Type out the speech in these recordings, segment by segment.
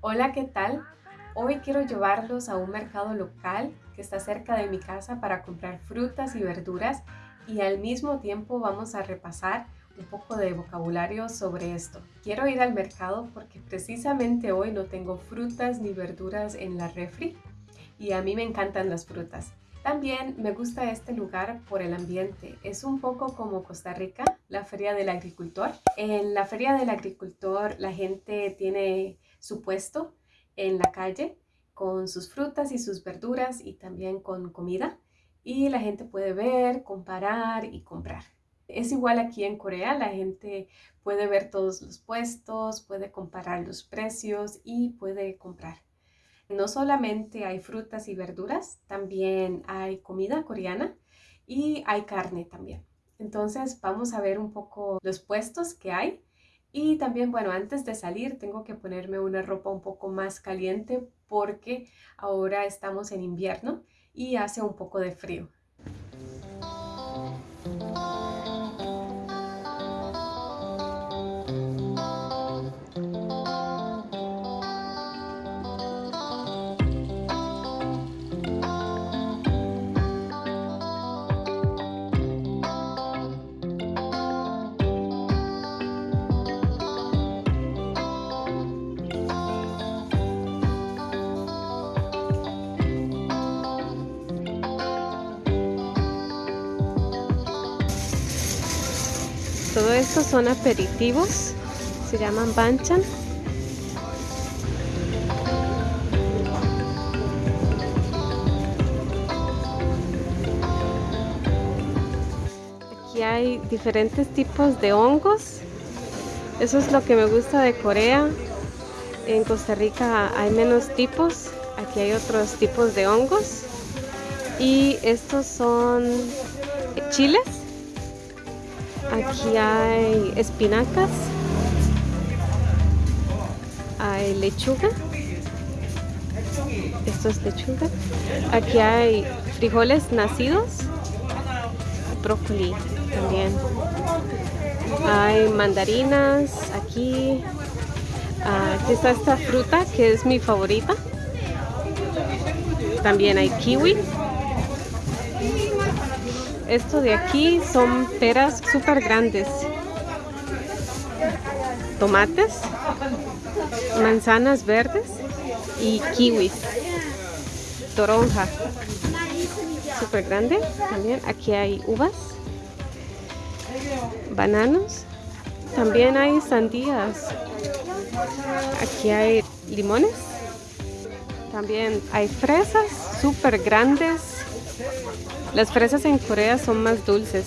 Hola, ¿qué tal? Hoy quiero llevarlos a un mercado local que está cerca de mi casa para comprar frutas y verduras y al mismo tiempo vamos a repasar un poco de vocabulario sobre esto. Quiero ir al mercado porque precisamente hoy no tengo frutas ni verduras en la refri y a mí me encantan las frutas. También me gusta este lugar por el ambiente. Es un poco como Costa Rica, la Feria del Agricultor. En la Feria del Agricultor la gente tiene su puesto en la calle con sus frutas y sus verduras y también con comida y la gente puede ver, comparar y comprar. Es igual aquí en Corea, la gente puede ver todos los puestos, puede comparar los precios y puede comprar. No solamente hay frutas y verduras, también hay comida coreana y hay carne también. Entonces vamos a ver un poco los puestos que hay y también, bueno, antes de salir tengo que ponerme una ropa un poco más caliente porque ahora estamos en invierno y hace un poco de frío. Todo esto son aperitivos, se llaman banchan. Aquí hay diferentes tipos de hongos. Eso es lo que me gusta de Corea. En Costa Rica hay menos tipos. Aquí hay otros tipos de hongos. Y estos son chiles Aquí hay espinacas, hay lechuga, esto es lechuga. Aquí hay frijoles nacidos, brócoli también. Hay mandarinas, aquí, aquí está esta fruta que es mi favorita. También hay kiwi. Esto de aquí son peras súper grandes. Tomates, manzanas verdes y kiwis. Toronja. Súper grande también. Aquí hay uvas. Bananos. También hay sandías. Aquí hay limones. También hay fresas súper grandes las fresas en Corea son más dulces.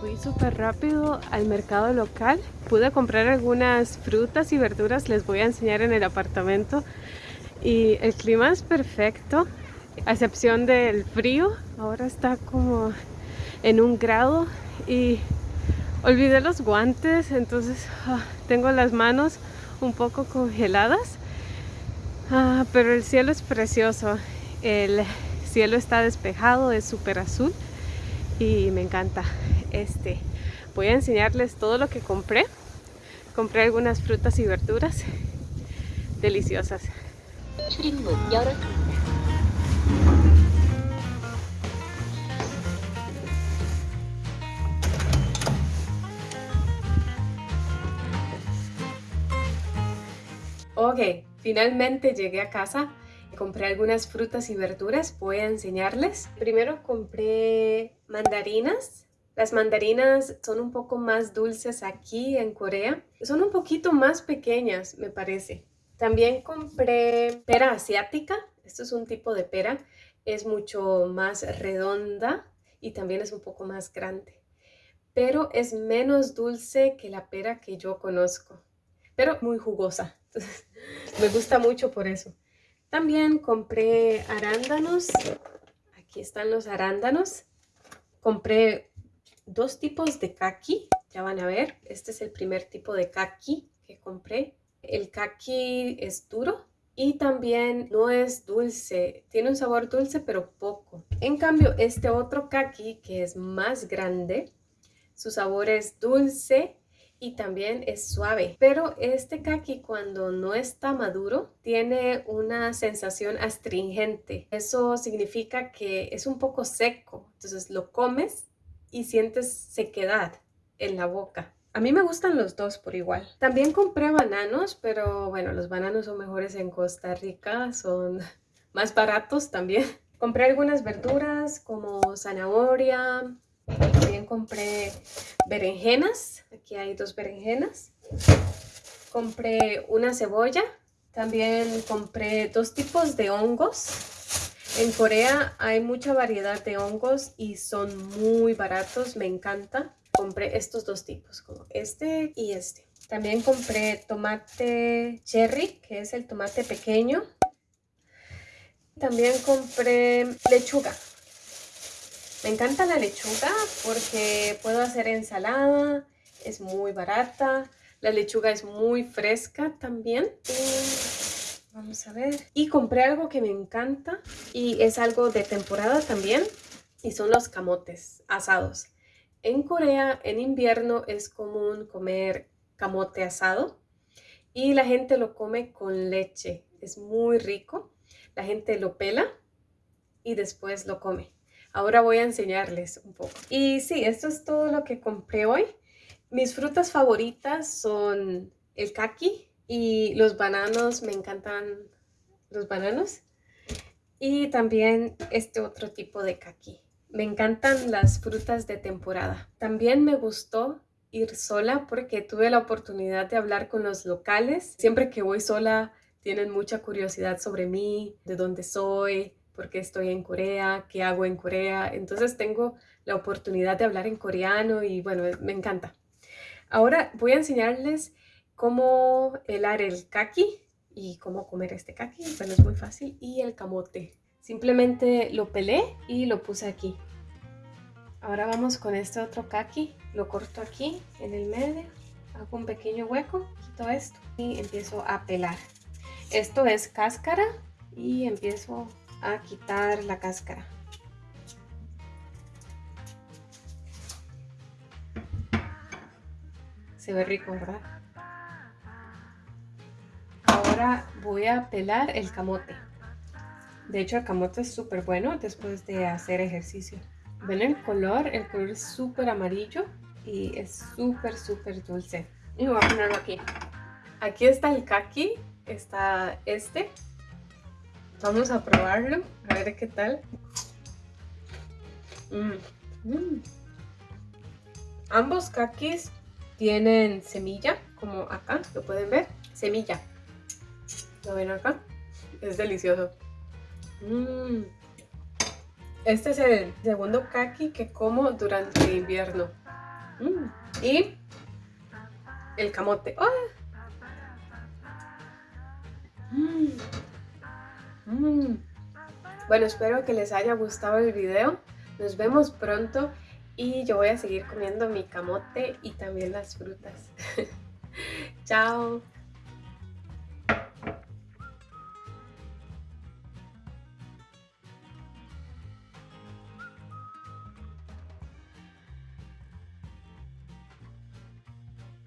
Fui súper rápido al mercado local. Pude comprar algunas frutas y verduras. Les voy a enseñar en el apartamento. Y el clima es perfecto. A excepción del frío. Ahora está como en un grado. Y olvidé los guantes. Entonces ah, tengo las manos un poco congeladas, ah, pero el cielo es precioso. El cielo está despejado, es súper azul y me encanta. Este, voy a enseñarles todo lo que compré. Compré algunas frutas y verduras deliciosas. Ok, finalmente llegué a casa. Compré algunas frutas y verduras, voy a enseñarles. Primero compré mandarinas. Las mandarinas son un poco más dulces aquí en Corea. Son un poquito más pequeñas, me parece. También compré pera asiática. Esto es un tipo de pera. Es mucho más redonda y también es un poco más grande. Pero es menos dulce que la pera que yo conozco. Pero muy jugosa. me gusta mucho por eso. También compré arándanos. Aquí están los arándanos. Compré dos tipos de kaki. Ya van a ver. Este es el primer tipo de kaki que compré. El kaki es duro y también no es dulce, tiene un sabor dulce pero poco. En cambio, este otro kaki que es más grande, su sabor es dulce y también es suave. Pero este kaki cuando no está maduro tiene una sensación astringente. Eso significa que es un poco seco. Entonces lo comes y sientes sequedad en la boca. A mí me gustan los dos por igual. También compré bananos, pero bueno, los bananos son mejores en Costa Rica, son más baratos también. Compré algunas verduras como zanahoria, también compré berenjenas. Aquí hay dos berenjenas. Compré una cebolla. También compré dos tipos de hongos. En Corea hay mucha variedad de hongos y son muy baratos. Me encanta. Compré estos dos tipos, como este y este. También compré tomate cherry, que es el tomate pequeño. También compré lechuga. Me encanta la lechuga porque puedo hacer ensalada, es muy barata, la lechuga es muy fresca también. vamos a ver. Y compré algo que me encanta y es algo de temporada también y son los camotes asados. En Corea en invierno es común comer camote asado y la gente lo come con leche. Es muy rico. La gente lo pela y después lo come. Ahora voy a enseñarles un poco. Y sí, esto es todo lo que compré hoy. Mis frutas favoritas son el kaki y los bananos. Me encantan los bananos. Y también este otro tipo de kaki. Me encantan las frutas de temporada. También me gustó ir sola porque tuve la oportunidad de hablar con los locales. Siempre que voy sola tienen mucha curiosidad sobre mí, de dónde soy, porque estoy en Corea, qué hago en Corea. Entonces tengo la oportunidad de hablar en coreano y bueno, me encanta. Ahora voy a enseñarles cómo helar el kaki y cómo comer este kaki. Bueno, es muy fácil. Y el camote. Simplemente lo pelé y lo puse aquí. Ahora vamos con este otro kaki. Lo corto aquí en el medio. Hago un pequeño hueco, quito esto y empiezo a pelar. Esto es cáscara y empiezo a quitar la cáscara. Se ve rico, ¿verdad? Ahora voy a pelar el camote. De hecho, el camote es súper bueno después de hacer ejercicio. ¿Ven el color? El color es súper amarillo y es súper, súper dulce. Y voy a ponerlo aquí. Aquí está el kaki, está este, Vamos a probarlo, a ver qué tal. Mm, mm. Ambos kakis tienen semilla, como acá, lo pueden ver. Semilla. ¿Lo ven acá? Es delicioso. Mm. Este es el segundo kaki que como durante el invierno. Y el camote. ¡Oh! Mm. Bueno, espero que les haya gustado el video. Nos vemos pronto y yo voy a seguir comiendo mi camote y también las frutas. Chao.